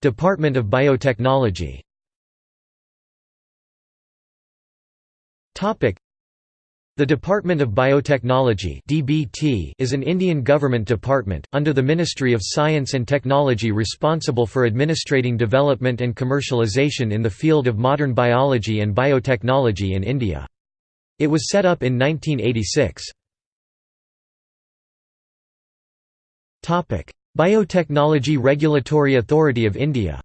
Department of Biotechnology the Department of Biotechnology (DBT) is an Indian government department under the Ministry of Science and Technology responsible for administrating development and commercialization in the field of modern biology and biotechnology in India. It was set up in 1986. Topic: Biotechnology Regulatory Authority of India.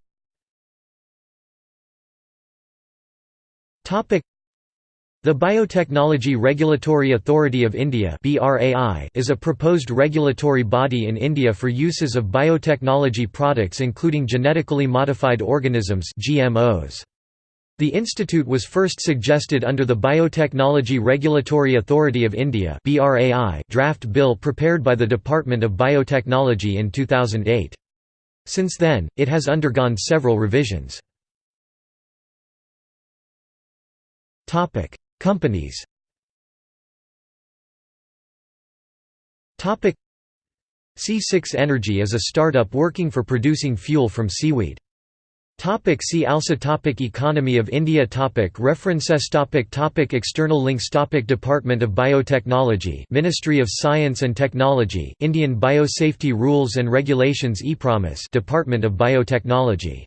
The Biotechnology Regulatory Authority of India is a proposed regulatory body in India for uses of biotechnology products including genetically modified organisms GMOs. The institute was first suggested under the Biotechnology Regulatory Authority of India draft bill prepared by the Department of Biotechnology in 2008. Since then, it has undergone several revisions. Companies C6 Energy is a startup working for producing fuel from seaweed. Topic see also topic Economy of India topic References topic topic External links topic Department of Biotechnology Ministry of Science and Technology Indian Biosafety Rules and Regulations EPROMIS Department of Biotechnology